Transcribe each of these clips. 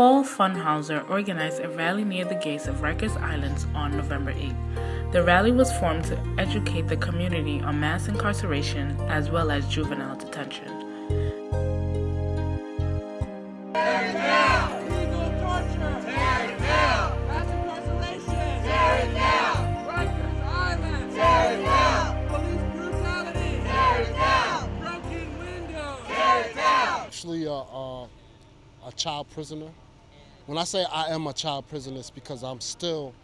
Paul Funhauser organized a rally near the gates of Rikers Island on November 8. The rally was formed to educate the community on mass incarceration as well as juvenile detention. actually a, a, a, child prisoner. When I say I am a child prisoner, it's because I'm still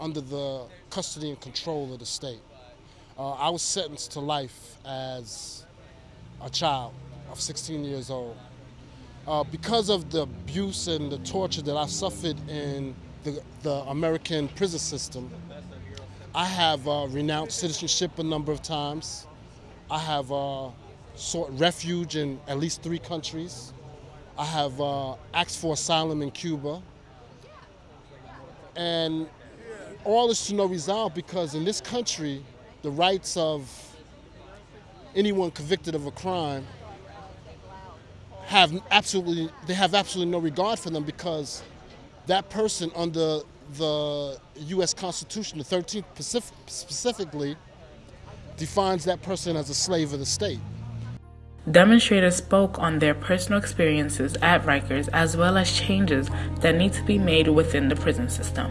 under the custody and control of the state. Uh, I was sentenced to life as a child of 16 years old. Uh, because of the abuse and the torture that I suffered in the, the American prison system, I have uh, renounced citizenship a number of times. I have uh, sought refuge in at least three countries. I have uh, asked for asylum in Cuba. And all is to no result because in this country, the rights of anyone convicted of a crime have absolutely they have absolutely no regard for them because that person under the U.S. Constitution, the 13th specifically, defines that person as a slave of the state. Demonstrators spoke on their personal experiences at Rikers as well as changes that need to be made within the prison system.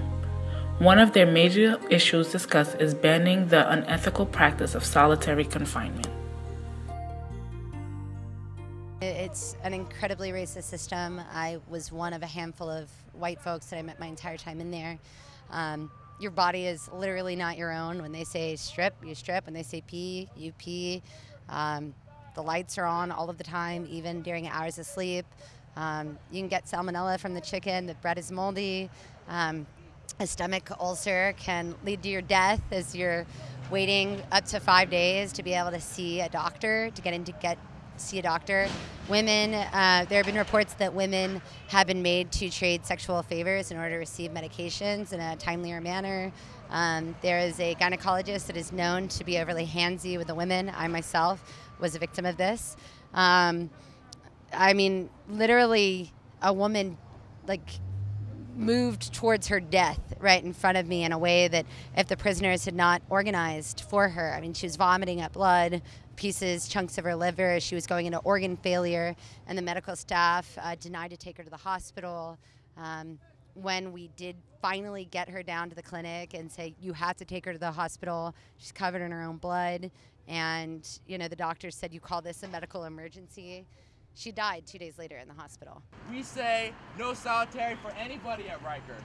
One of their major issues discussed is banning the unethical practice of solitary confinement. It's an incredibly racist system. I was one of a handful of white folks that I met my entire time in there. Um, your body is literally not your own. When they say strip, you strip. When they say pee, you pee. Um, the lights are on all of the time, even during hours of sleep. Um, you can get salmonella from the chicken. The bread is moldy. Um, a stomach ulcer can lead to your death as you're waiting up to five days to be able to see a doctor, to get in to get see a doctor. Women, uh, there have been reports that women have been made to trade sexual favors in order to receive medications in a timelier manner. Um, there is a gynecologist that is known to be overly handsy with the women. I myself was a victim of this. Um, I mean, literally, a woman like moved towards her death right in front of me in a way that if the prisoners had not organized for her, I mean, she was vomiting up blood, pieces, chunks of her liver. She was going into organ failure, and the medical staff uh, denied to take her to the hospital. Um, when we did finally get her down to the clinic and say, you have to take her to the hospital, she's covered in her own blood. And, you know, the doctor said, you call this a medical emergency. She died two days later in the hospital. We say no solitary for anybody at Rikers.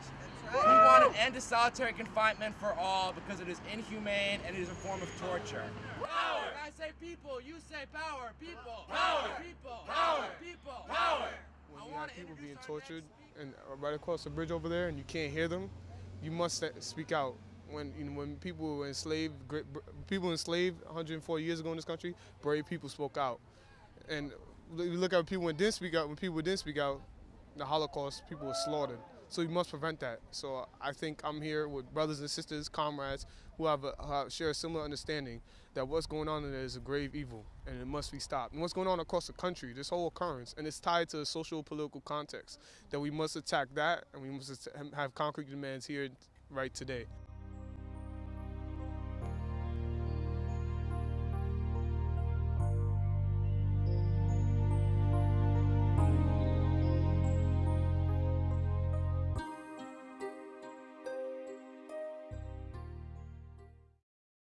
Right. We want to end the solitary confinement for all because it is inhumane and it is a form of torture. Power! I say people, you say power. People. Power. People. Power. People. Power. When you have people being tortured and uh, right across the bridge over there and you can't hear them, you must speak out. When you know, when people were enslaved, people enslaved 104 years ago in this country, brave people spoke out. And you look at people when didn't speak out, when people didn't speak out, the Holocaust, people were slaughtered. So we must prevent that. So I think I'm here with brothers and sisters, comrades, who have a, uh, share a similar understanding that what's going on in there is a grave evil and it must be stopped. And what's going on across the country, this whole occurrence, and it's tied to a social political context, that we must attack that and we must have concrete demands here right today.